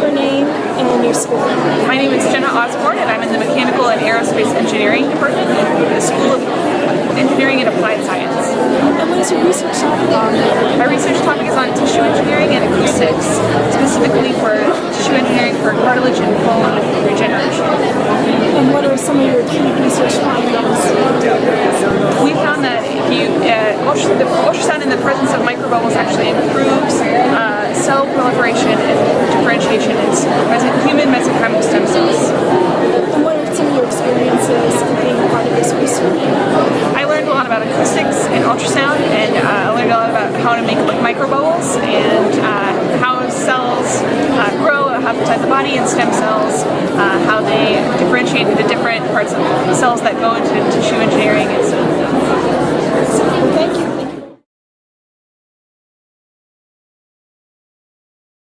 your name and your school. My name is Jenna Osborne and I'm in the Mechanical and Aerospace Engineering Department at the School of Engineering and Applied Science. And what is your research topic on? My research topic is on tissue engineering and acoustics, specifically for tissue engineering for cartilage and bone regeneration. And what are some of your key research findings? We found that if you, uh, ultrasound in the presence of microbubbles actually improves uh, cell proliferation and differentiation mes- human mesenchymal stem cells. And what are some of your experiences being part of this research? I learned a lot about acoustics and ultrasound, and uh, I learned a lot about how to make microbubbles and uh, how cells uh, grow outside the body and stem cells, uh, how they differentiate into different parts of cells that go into tissue engineering.